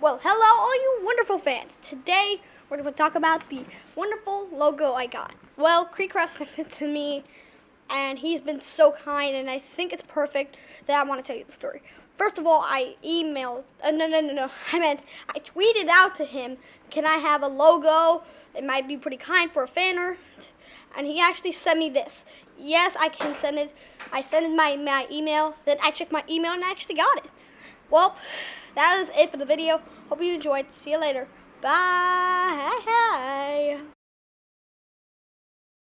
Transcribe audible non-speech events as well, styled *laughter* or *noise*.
Well, hello, all you wonderful fans. Today, we're going to talk about the wonderful logo I got. Well, Creecraft *laughs* sent it to me, and he's been so kind, and I think it's perfect that I want to tell you the story. First of all, I emailed, uh, no, no, no, no, *laughs* I meant I tweeted out to him, can I have a logo? It might be pretty kind for a fan art. And he actually sent me this. Yes, I can send it. I sent it my, my email, then I checked my email and I actually got it. Well, that is it for the video. Hope you enjoyed. See you later. Bye. *laughs*